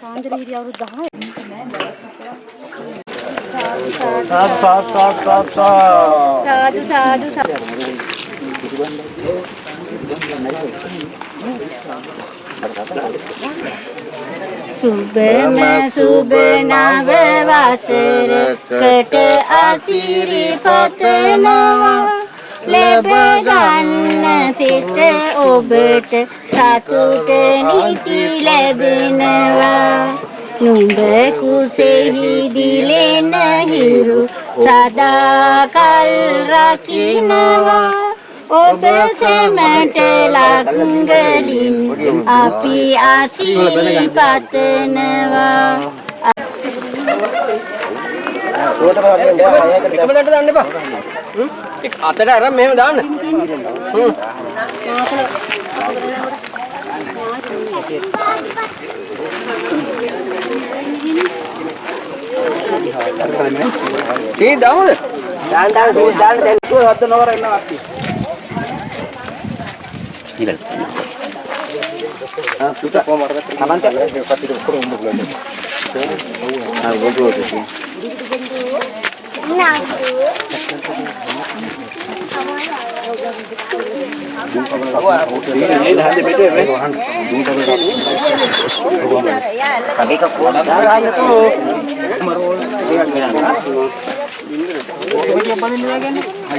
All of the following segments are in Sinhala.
කාන්දරීරි අවුරුදු 10 සාත් සාත් සාත් සාත් සාදු සාදු සාදු සුබම සුබ නව වසරකට අසිරි පතනවා ලැබ ගන්න සිත ඔබට සතුට නිති ලැබෙනවා. නුඹ කුසෙහි දිලෙන හිරු සදාකල් රකින්නවා. ඔබ සැමට ලංගලින් අපි ආශිර්වාද පතනවා එකම දඩ දාන්න එපා. හ්ම්? අතට අරන් මෙහෙම දාන්න. හ්ම්. තී දාමුද? දාන්න දාන්න තී දාන්න දැන් හොද්ද නවර ඉන්නවා අපි. නිකල් ආ පුතා කොහමද? අනන්ත පස්සේ කොහොමද උඹ බලන්නේ? ආ ගොඩ ගොඩ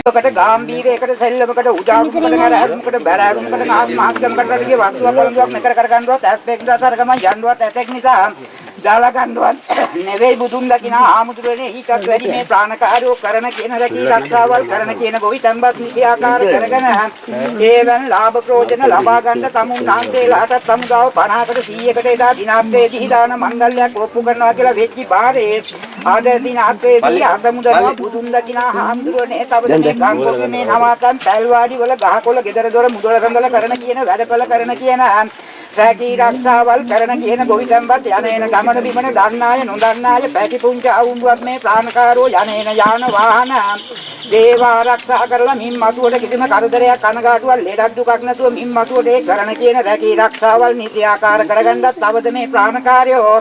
කට ගාම්භීරයකට සෙල්ලමකට උජාරුමකට නරහරුමකට බැරෑරුමකට මහත්කමකට වගේ වස්තුවක් වළඳුවක් මෙතර කරගන්නවත් ඇස් පෙක් දාසර ගම යන්නවත් ඇතෙක් නිසා. දාලා ගන්නවත් නෙවෙයි බුදුන් දකින ආමුදුරනේ ඊටත් වැඩි මේ ප්‍රාණකාරයෝ කරන කියන රැකී රක්ෂාවල් කරන කියන ගොවිතැන්පත් නිසි ආකාර කරගෙන ඒවන් ලාභ ප්‍රයෝජන ලබා ගන්න තමුන් නාන්තේලාට තමුදාව 50කට 100කට එදා දිනාත්තේදී දාන මංගල්‍යයක් ඔප්පු කරනවා කියලා වෙච්චි බාරේ ආද දිනාත්තේදී අසමුදනවා බුදුන් දකින ආමුදුරනේ තවද මේ ගංගොගේ මේ නවාතන් පැල්වාඩි වල ගහකොළ ගෙදර දොර මුදල සඳල කරන කියන වැඩපල කරන කියන රැකී රක්ෂාවල් කරන කියන ගොවිතැන්පත් යන එන ගමන බිමන දන්නාය නොදන්නාය පැටි පුංචි අවුන්දුවක් මේ ප්‍රාණකාරෝ යන එන යාන වාහන දේව ආරක්ෂා කරලා මින් මතුවට කිසිම කරදරයක් කනගාටුවක් ලෙඩක් දුකක් නැතුව මින් මතුවට ඒ කරන කියන රැකී රක්ෂාවල් නිසි ආකාර කරගන්නත් තවද මේ ප්‍රාණකාරයෝ?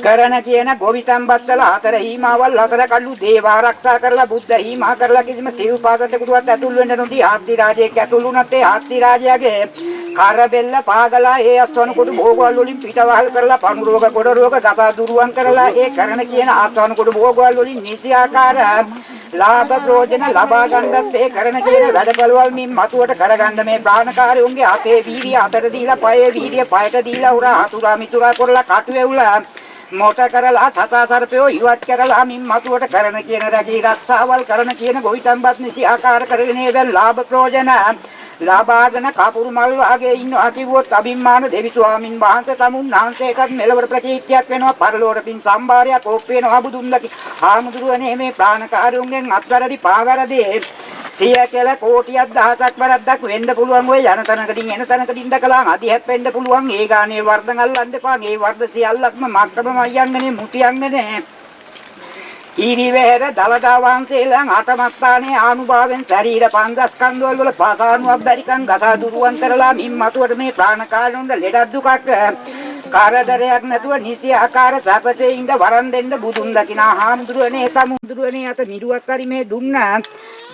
කරන කියන ගොවිතැන්පත්වල හතර හීමාවල් හතර කල්ලු දේව ආරක්ෂා කරලා බුද්ධ හීමා කරලා කිසිම සිව්පාසතෙකුටවත් ඇතුල් වෙන්න නොදී ආත්ති රාජයෙක් ඇතුල් වුණත් ඒ ආත්ති රාජයාගේ කරබෙල්ල පාගලා ඒ අස්වන කොට භෝගවල වලින් පිටවහල් කරලා පණු රෝග කොට රෝග ගතා දුරුවන් කරලා ඒ කරන කියන අස්වන කොට භෝගවල වලින් නිසි ආකාර ලාභ ප්‍රයෝජන ලබා ගන්නත් ඒ කරන කියන වැඩපළවල් මින් මතුවට කරගන්න මේ ප්‍රාණකාරයෝන්ගේ අතේ වීර්ය අතට දීලා පයේ වීර්ය පයට දීලා උරා හතුරා මිතුරා කරලා කටු වෙවුලා මොට කරලා සතා සර්පයෝ ඉවත් කරලා මින් මතුවට කරන කියන රැකී රක්ෂාවල් කරන කියන ගොවිතැන්පත් නිසි ආකාර කරගෙන ඒවෙන් ලාභ ප්‍රයෝජන ලාභාගෙන කපුරු මල් වාගේ ඉන්නවා කිව්වොත් අභිම්මාන දෙවි ස්වාමින් වහන්සේ තමුන් වහන්සේටත් මෙලවර ප්‍රතිත්‍යක් වෙනවා. පරලෝර පින් සම්භාරයක් ඕප් වෙනවා බුදුන් දකි ආමුදුරුවනේ මේ ප්‍රාණකාරයන්ගෙන් අත්වැරදි පාවැරදි. සිය කියලා කෝටියක් දහසක් වරක්දක් වෙන්න පුළුවන් ඔය යන තැනකදී එන තැනකදී ඉඳකලා අධිහැප් වෙන්න පුළුවන්. ඒ ගානේ වර්ධන අල්ලන්න එපා. මේ වර්ධ සියල්ලක්ම මක්කම මයන්නේ මුටියන්නේ. කීරිවැර දලදා වහන්සේලාන් අටමස්ථානයේ ආනුභාවයෙන් ශරීර පංගස්කන්ධවල වල පාසානුවක් බැරිකම් ගසා දුරුවන් කරලා මින් මතුවට මේ ප්‍රාණකාරණුන්ට ලෙඩක් දුකක්. කාර්යදරයක් නැතුව නිසි ආකාර සපතේ ඉඳ වරන් දෙන්න බුදුන් දකිනා හාමුදුරුවනේ තමුදුරුවනේ අත මිඩුවක් හරි මේ දුන්නා.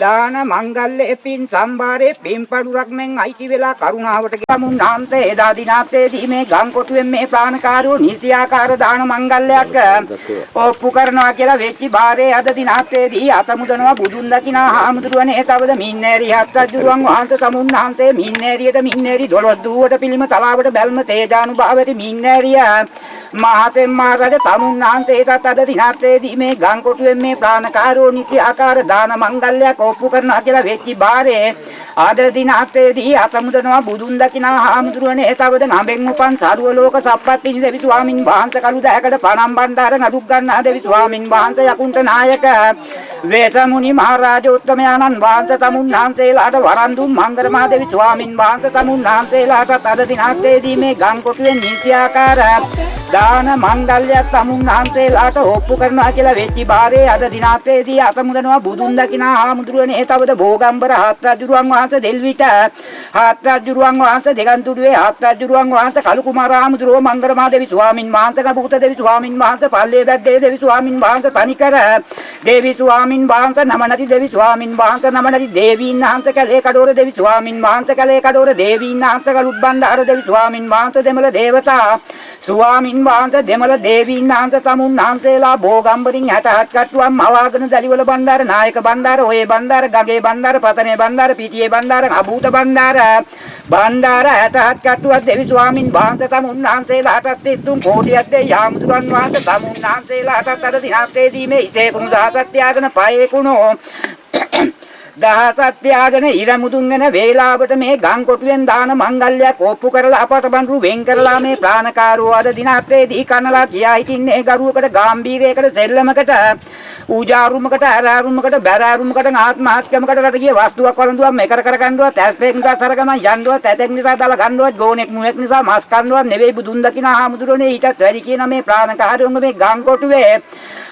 දාන මංගල්‍ය පින් සම්භාරේ පින්පඩුරක් මෙන් අයිති වෙලා කරුණාවට ගමුන් නාන්තේ එදා දිනාත්තේදී මේ ගම් කොටුවෙන් මේ ප්‍රාණකාරෝ නිසි ආකාර දාන මංගල්‍යයක් ඔප්පු කරනවා කියලා වෙච්චි බාරේ අද දිනාත්තේදී අතමුදනවා බුදුන් දකිනා හාමුදුරුවනේ. තවද මින්නේරි හත් රජුරුවන් වහන්සේ තමුන් වහන්සේ මින්නේරියට මින්නේරි දොළොස් දුවට පිළිම තලාවට බැල්ම තේජානුභාවති මින්නේරිය. මහතෙම් මහරජ තමුන් වහන්සේටත් අද දිනාත්තේදී මේ ගම් කොටුවෙන් මේ ප්‍රාණකාරෝ නිසි ආකාර දාන මංගල්‍යයක් ඔප්පු කරනවා කියලා වෙච්චි බාරේ ආද දිනාත්තේදී අතමුදනවා බුදුන් දකිනා හාමුදුරුවනේ තවද නඹෙන් උපන් සරුව ලෝක සප්පත්ති දෙවි ස්වාමින් වහන්සේ කළු දැයකට පණම් බණ්ඩාර නඩුක් ගන්නා දෙවි ස්වාමින් වහන්සේ යකුන්ට නායක. වේසමුනි මහරජෝත්තමයන්න් වහන්සේ තමුන් වහන්සේලාට වරන් දුන් මංගල මහ දෙවි ස්වාමින් වහන්සේ තමුන් වහන්සේලාට අද දිනාත්තේදී මේ ගම් කොටුවේ නීති ආකාර දාන මංගල්‍යයක් තමුන් වහන්සේලාට ඔප්පු කරනවා කියලා වෙච්චි බාරේ අද දිනාත්තේදී අතමුදනවා බුදුන් දකිනා හාමුදුරුවනේ තවද භෝගම්බර හත් රජුරුවන් වහන්සේ වහන්සේ දෙල්විට හත් රජුරුවන් වහන්සේ දෙගන්තුඩුවේ හත් රජුරුවන් වහන්සේ කලු කුමාරාමුදුරෝ මංගරමා දෙවි ස්වාමින් වහන්සේ කබුත දෙවි ස්වාමින් වහන්සේ පල්ලේ බැද්දේ දෙවි ස්වාමින් වහන්සේ තනිකර දේවි ස්වාමින් වහන්සේ නම නැති දෙවි ස්වාමින් වහන්සේ නම නැති දේවීන් වහන්සේ කලේ කඩෝර දෙවි ස්වාමින් වහන්සේ කලේ කඩෝර දේවීන් වහන්සේ කලුත් බණ්ඩාර දෙවි ස්වාමින් වහන්සේ දෙමළ දේවතා ස්වාමින් වහන්සේ දෙමළ දේවීන් වහන්සේ තමුන් වහන්සේලා භෝගම්බරින් 67 කට්ටුවක් මවාගෙන දලිවල බණ්ඩාර නායක බණ්ඩාර ඔයේ බණ්ඩාර ගගේ බණ්ඩාර පතනේ බණ්ඩාර පිටියේ බණ්ඩාර අභූත බණ්ඩාර. බණ්ඩාර 67 කට්ටුවක් දෙවි ස්වාමින් වහන්සේ තමුන් වහන්සේලාටත් 3 කෝටියක් දෙයි. යාමුදුරන් වහන්සේ තමුන් වහන්සේලාටත් අද දිනත්තේදී මේ ඉසේ කුණු දහසක් තියාගෙන පයේ කුණු. දහසක් තියාගෙන ඉර මුදුන් වෙන වේලාවට මේ ගම් කොටුවෙන් දාන මංගල්‍යයක් ඔප්පු කරලා අපට බඳු වෙන් කරලා මේ ප්‍රාණකාරෝ අද දිනත්තේදී කනලා කියා හිටින්නේ ගරුවකට ගාම්භීරයකට සෙල්ලමකට. ඌජාරුමකට ආරාරුමකට බැරාරුමකට ආත්මහත්‍යමකට රට ගිය වස්තුවක් වළඳුවක් මේකර කර ගන්නවත් ඇස්පෙක් නිසා සරගම යන්නවත් ඇතෙක් නිසා දාලා ගන්නවත් ගෝනෙක් මුවෙක් නිසා මස් කන්නවත් නෙවෙයි බුදුන් දකින ආමුදුරනේ ඊටත් වැඩි කියන මේ ප්‍රාණකාරයෝගේ මේ ගම් කොටුවේ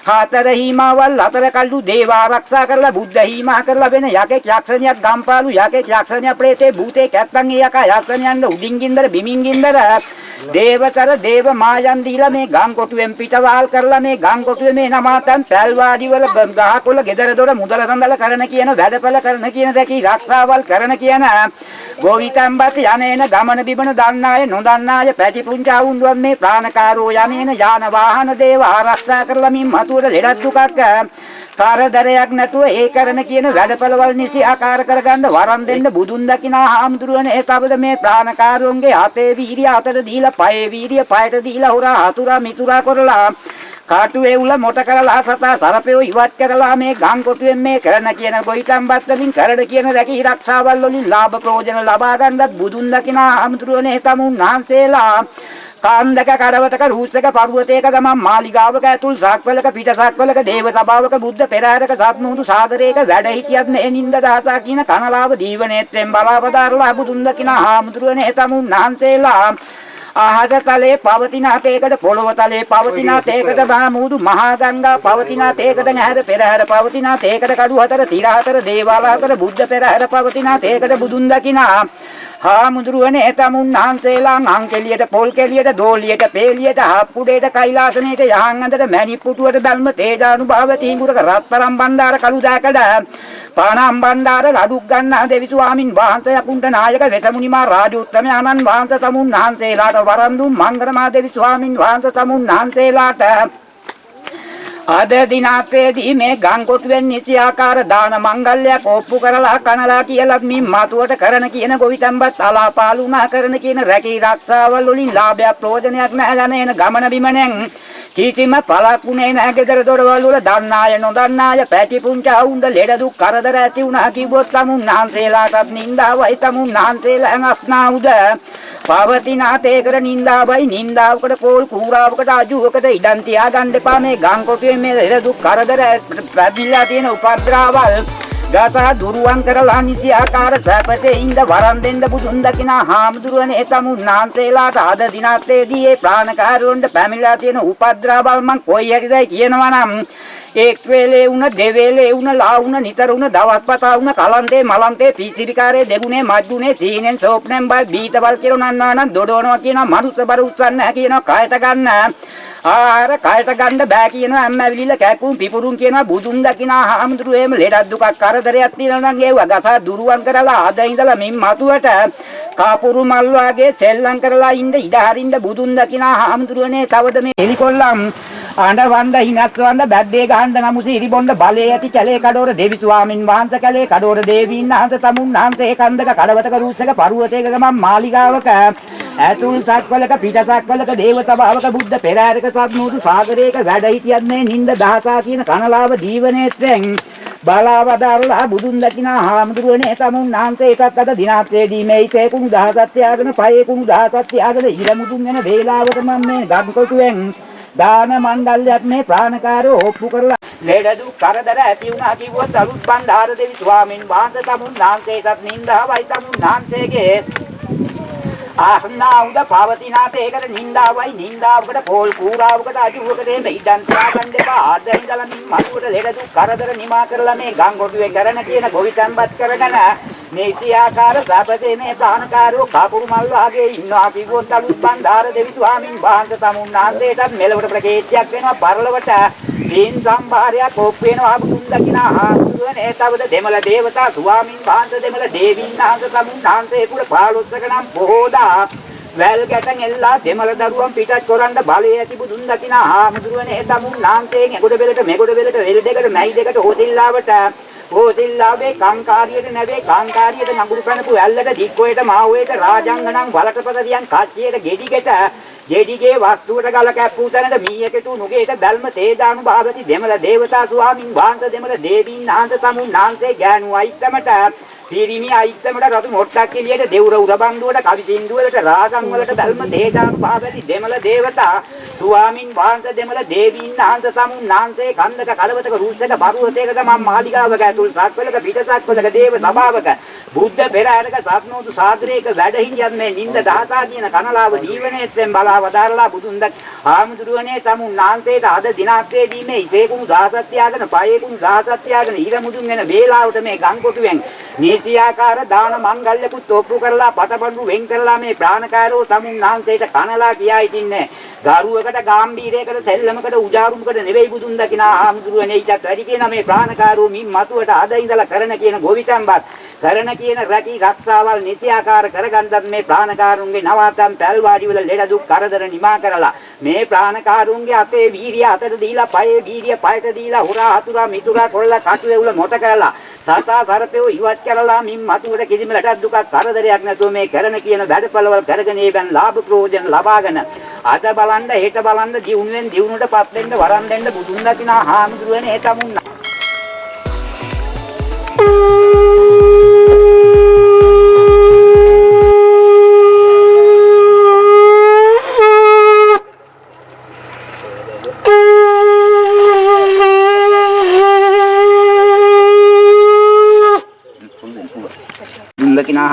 හතර හීමාවල් හතර කල්ලු දේව ආරක්ෂා කරලා බුද්ධ හීමා කරලා වෙන යකෙක් යක්ෂණියක් ගම්පාලු යකෙක් යක්ෂණිය ප්‍රේතේ භූතේ කැත්තන් ඒ යකා යක්ෂණියන්ට උඩින් ගින්දර බිමින් ගින්දර. දේවතර දේව මායන් දීලා මේ ගම් කොටුවෙන් පිටවාල් කරලා මේ ගම් කොටුවේ මේ නමාතන් පැල්වාඩි වල ගහකොළ ගෙදර දොර මුදල සඳල කරන කියන වැඩපල කරන කියන දැකී ආරක්ෂාවල් කරන කියන. ගෝවිතම්බත් යනේන ගමන බිමන දන්නාය නොදන්නාය පැටි පුංචා වුන්දුවන් මේ ප්‍රාණකාරෝ යනේන යාන වාහන දේව ආරක්ෂා කරලා මින් මතුවට ලෙඩක් දුකක්. කරදරයක් නැතුව ඒ කරන කියන වැඩපළවල් නිසි ආකාර කරගන්න වරම් දෙන්න බුදුන් දකිනා හාමුදුරුවනේ. ඒ තවද මේ ප්‍රාණකාරයන්ගේ අතේ වීරිය අතට දීලා පයේ වීරිය පයට දීලා හොරා හතුරා මිතුරා කරලා කාටුවේ උල මොට කරලා සතා සරපෙව ඉවත් කරලා මේ ගම් කොටුවෙන් මේ කරන කියන ගොයිකම්බත් වලින් කරඩ කියන රැකී ආරක්ෂාවල් වලින් ලාභ ප්‍රයෝජන ලබා ගන්නත් බුදුන් දකිනා හාමුදුරුවනේ තමුන් වහන්සේලා. කාන්දක කඩවතක රූසක පර්වතයක ගමන් මාලිගාවක ඇතුල් සක්වලක පිට සක්වලක දේව සභාවක බුද්ධ පෙරහැරක සත්මුහුදු සාගරයක වැඩ හිටියත් මේ නින්ද දහසා කියන කනලාව දීවනේත්‍රෙන් බලාපදාරලා බුදුන් දකින හාමුදුරුවනේ තමුන් වහන්සේලා. අහස තලයේ පවතින තේකට පොළොව තලයේ පවතින තේකට බාමුදු මහා ගංගා පවතින තේකට නැහැර පෙරහැර පවතින තේකට කඩු හතර තිර හතර දේවාල හතර බුද්ධ පෙරහැර පවතින තේකට බුදුන් දකිනා හාමුදුරුවනේ එතමුන් වහන්සේලා අංකෙලියට පොල් කෙලියට දෝලියට පේලියට හප්පුඩේට කෛලාසනේට යහන් අඳට මැණික් පුටුවට බල්ම තේජානුභාව තීඟුරක රත්තරම් බණ්ඩාර කළු දැකඩ පානම් බණ්ඩාර ලඩුක් ගන්නා දෙවි ස්වාමින් වහන්සේ යකුන්ට නායක වෙසමුනිමා රාජෝත්තමයන්න් වහන්සේ සමුන් වහන්සේලාට වරන් දුන් මංගරමා දෙවි ස්වාමින් වහන්සේ සමුන් වහන්සේලාට අද දිනාතේදී මේ ගංකොටුවෙන් නිසි ආකාර දාන මංගල්‍යයක් ඔප්පු කරලා කනලා කියලා මින් මතුවට කරන කියන ගොවිතැන්පත් අලාපාලුනා කරන කියන රැකී ආරක්ෂාවල් වලින් ලාභයක් ප්‍රයෝජනයක් නැහැ යන එන ගමන බිමනෙන් කිසිම පළක්ුණේ නැහැ ගෙදර දොරවල් වල දන්නාය නොදන්නාය පැටි පුංචා උන්ද ලෙඩ දුක් කරදර ඇති වුණා කිව්වොත් තමුන් නාන්සේලාටත් නින්දාවයි තමුන් නාන්සේලා අස්නා උද පවතින තේකර නින්දාවයි නින්දාවකට පොල් කූරාවකට අජුවකට ඉඩම් තියාගන්න එපා. මේ ගම් කොටුවේ මේ ලෙඩ දුක් කරදර පැබිලා තියෙන උපද්‍රවල්. ගසා දුරුවන් කරලා නිසි ආකාර සැපසේ ඉඳ වරන් දෙන්න බුදුන් දකිනා හාමුදුරුවනේ තමුන් නාන්සේලාට අද දිනත්තේදී ඒ ප්‍රාණකාරයන්ට පැමිණලා තියෙන උපද්‍රවල් මං කොයි හැටිදයි කියනවා නම් එක් වේලේ වුණ දෙවේලේ වුණ ලා වුණ නිතර වුණ දවස්පතා වුණ කලන්තේ මලන්තේ පීසිරිකාරේ දෙගුණේ මජ්ජුනේ සීනෙන් සෝප්නෙන් බල් බීතබල් කියලා නන්නාන දොඩවනවා කියන මනුස්ස බර උස්සන්න නැහැ කියනවා කයට ගන්න. ආහාර කයට ගන්න බෑ කියනවා අම්ම ඇවිලිලා කැකුම් පිපුරුම් කියනවා බුදුන් දකිනා හාමුදුරු එහෙම ලෙඩක් දුකක් කරදරයක් තියෙනවා නම් ඒව ගසා දුරුවන් කරලා අද ඉඳලා මින් මතුවට කාපුරු මල් වාගේ සෙල්ලම් කරලා ඉන්න ඉඩ හරින්න බුදුන් දකිනා හාමුදුරුවනේ තවද මේ එලිකොල්ලම් ආඬ වණ්ඩ හිනස් වණ්ඩ බැද්දේ ගහන්න නමුසි ඉරිබොණ්ඩ බලේ ඇති කැලේ කඩෝර දෙවි ස්වාමින් වහන්සේ කැලේ කඩෝර දේවීන් වහන්සේ තමුන් වහන්සේ කන්දක කඩවතක රුස්සක පරුවතේක ගමන් මාලිගාවක ඇතුල් සක්වලක පිට සක්වලක දේව සභාවක බුද්ධ පෙරහැරක සත්මුදු සාගරයක වැඩ හිටියත් මේ නින්ද දහසා කියන කනලාව දීවනේත්‍රෙන්. බලාවදාරලා බුදුන් දකිනා හාමුදුරුවනේ තමුන් වහන්සේ එකත් අද දිනාත්‍රේදී මේ ඉතේ කුණු දහසක් තියාගෙන පයේ කුණු දහසක් තියාගෙන ඉරමුතුන් වෙන වේලාවට මම මේ ගම්කොටුවෙන් දාන මණ්ඩලයක් මේ ප්‍රාණකාරෝ ඔප්පු කරලා ලෙඩ දුක් කරදර ඇති වුණා කිව්වොත් අලුත් බණ්ඩාර දෙවි ස්වාමින් වහන්සේ තමුන් වහන්සේටත් නින්දාවයි තමුන් වහන්සේගේ ආසන්නා උද පවතිනාත ඒකට නින්දාවයි නින්දාවකට පොල් කූරාවකට අජුවකට එන්න ඉඩම් තියාගන්න එපා. ආද ඉඳලා මින් මතුවට ලෙඩ දුක් කරදර නිමා කරලා මේ ගම් කොටුවේ කරන කියන ගොවිතැන්පත් කරගෙන නීතියාකාර සපතේ මේ ප්‍රාණකාරෝ කපුරු මල් වාගේ ඉන්නවා කිව්වොත් අලුත් බණ්ඩාර දෙවි ස්වාමින් වහන්සේ තමුන්නාන්සේටත් මෙලවට ප්‍රකේත්‍යයක් වෙනවා පරලවට දීන් සම්භාරයක් ඔප් වෙනවා බුදුන් දකිනා ආතුරුවනේ තවද දෙමළ දේවතා ස්වාමින් වහන්සේ දෙමළ දේවීන් වහන්සේ තමුන්නාන්සේ කුල 15ක නම් බොහෝදා වැල් ගැටන් එල්ලා දෙමළ දරුවන් පිටත් කරන්න බලය ඇති බුදුන් දකිනා ආමුදුරුවනේ. තමුන් නාන්තයෙන් එගොඩ බෙලට මෙගොඩ බෙලට වෙල් දෙකට මැයි දෙකට හොතිල්ලාවට හොතිල්ලාවේ කාංකාරියට නැවේ කාංකාරියට නඟුරු කනපු ඇල්ලට දික්කොයට මාවේට රාජංගණන් වලටපතරියන් කච්චියට ගෙඩිගෙට ජෙඩිගේ වස්තුවට ගල කැප්පූ තැනට මීයකට නුගේට බැල්ම තේජානු භාවති දෙමළ දේවතා ස්වාමින් වහන්සේ දෙමළ දේවීන් වහන්සේ තමුන් නාන්සේ ගෑනු අයිත්තමට පිරිමි අයිත්තමට රතු මොට්ටක් එළියට දෙවුර උරබන්දුවට කවි සින්දුවලට රාගම් වලට බැල්ම තේජානු භාවති දෙමළ දේවතා ස්වාමින් වහන්සේ දෙමළ දේවීන් වහන්සේ තමුන් නාන්සේ කන්දක කලවතක රුස්සක පරුවතේක මම මාලිගාවක ඇතුල් සක්වලක පිටසක්වලක දේව සභාවක බුද්ධ පෙරහැරක සත්නෝතු සාගරයක වැඩ හිටියත් මේ නින්ද දහසා කියන කනලාව දීවනේත්ෙන් බලාව දාරලා බුදුන් දක් ආමුදුරුවනේ තමුන් නාන්සේට අද දිනාත්වේදී මේ ඉසේකුණු දහසක් තියාගෙන පයේකුණු දහසක් තියාගෙන ඊර මුදුන් වෙන වේලාවට මේ ගංකොටුවෙන් නීසියාකාර දාන මංගල්‍යකුත් ඔප්පු කරලා පටබඳු වෙන් කරලා මේ ප්‍රාණකාරෝ තමුන් නාන්සේට කනලා කියා ඉතින්නේ ගරුවකට ගාම්භීරයකට සෙල්ලමකට උජාරුමකට නෙවෙයි බුදුන් දකිනා ආමුදුරුවනේ ඊටත් වැඩි කියන මේ ප්‍රාණකාරෝ මින් මතුවට අද ඉඳලා කරන කියන ගොවිතැන්පත් කරන කියන රැකී රක්ෂාවල් නිසියාකාර කරගන්නත් මේ ප්‍රාණකාරුන්ගේ නවාතම් පැල්වාඩි වල ලෙඩ දුක් කරදර නිමා කරලා මේ ප්‍රාණකාරුන්ගේ අතේ වීරිය අතට දීලා පයේ වීරිය පයට දීලා හුරා හතුරා මිතුරා කොල්ල කටුවේවුල මොට කරලා සතා සර්පයෝ ඉවත් කරලා මින් මතුවට කිසිම ලටක් දුකක් කරදරයක් නැතුව මේ කරන කියන වැඩපළවල් කරගෙන ඒවන් ලාභ ප්‍රයෝජන ලබාගෙන අද බලන්න හෙට බලන්න දියුණුවෙන් දියුණුවටපත් වෙන්න වරන් දෙන්න බුදුන් දකිනා හාමුදුරුවනේ ඒ තමුන්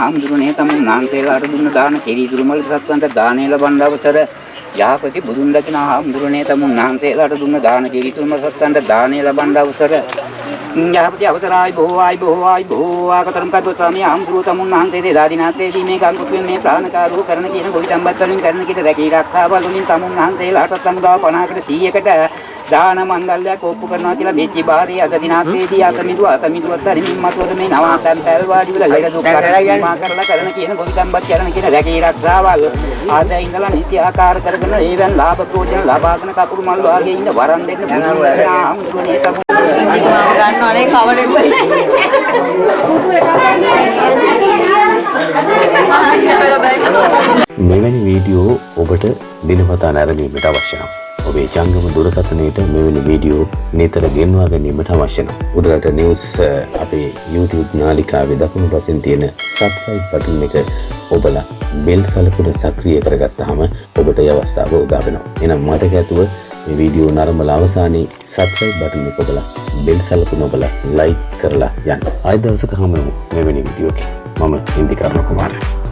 හාමුදුරනේ තමුන් නාන්තේලාට දුන්න දාන කෙරි දුරුමල් සත්වන්ට දානේ ලබන්න අවසර. යහපති බුදුන් දකිනා හාමුදුරනේ තමුන් නාන්තේලාට දුන්න දාන කෙරි දුරුමල් සත්වන්ට දානේ ලබන්න අවසර. යහපති අවසරයි බොහෝයි බොහෝයි බොහෝ ආකතරම් කද්ද ස්වාමී හාමුදුරුව තමුන් නාන්තේ දාදිනාත්තේදී මේ කංකුතුන් මේ ප්‍රාණකාරෝ කරන කියන ගොවිතැන්පත් වලින් කරන කිට රැකී ආරක්ෂාවල් වලින් තමුන් නාන්තේලාට සමුදාව 50කට 100කට දාන මංගල්‍යයක් ඔප්පු කරනවා කියලා මෙච්චි බාරේ අද දිනාත්තේදී අතමිදුව අතමිදුවත් හරිමින් මතුවද මේ නවාතන් පැල්වාඩි වල ලෙඩ දුක් කරලා කරලා කරන කියන ගොවිතැන්පත් කරන කියන රැකී ආරක්ෂාවල්. ආද ඉඳලා නිසි ආකාර කරගෙන ඒවෙන් ලාභ ප්‍රයෝජන ලබාගෙන කකුරු මල් වාගේ ඉන්න වරන් දෙන්න ගන්නවනේ මෙවැනි වීඩියෝ ඔබට දිනපතා නැරඹීමට අවශ්‍ය නම් ඔබේ ජංගම දුරකථනයට මෙවැනි වීඩියෝ නිතර ගෙන්වා ගැනීමට අවශ්‍ය නම් උඩරට නිවුස් අපේ YouTube නාලිකාවේ දකුණු පසින් තියෙන සබ්ස්ක්‍රයිබ් බටන් එක ඔබලා බෙල් සලකුණ සක්‍රිය කරගත්තාම ඔබට ඒ අවස්ථාව උදා වෙනවා. එහෙනම් මතක ඇතුව මේ වීඩියෝ නරඹලා අවසානයේ සබ්ස්ක්‍රයිබ් බටන් එක ඔබලා බෙල් සලකුණ ඔබලා ලයික් කරලා යන්න. ආයෙ දවසක හමු වෙමු මෙවැනි වීඩියෝකින්. මම ඉන්දිකර්ණ කුමාරයා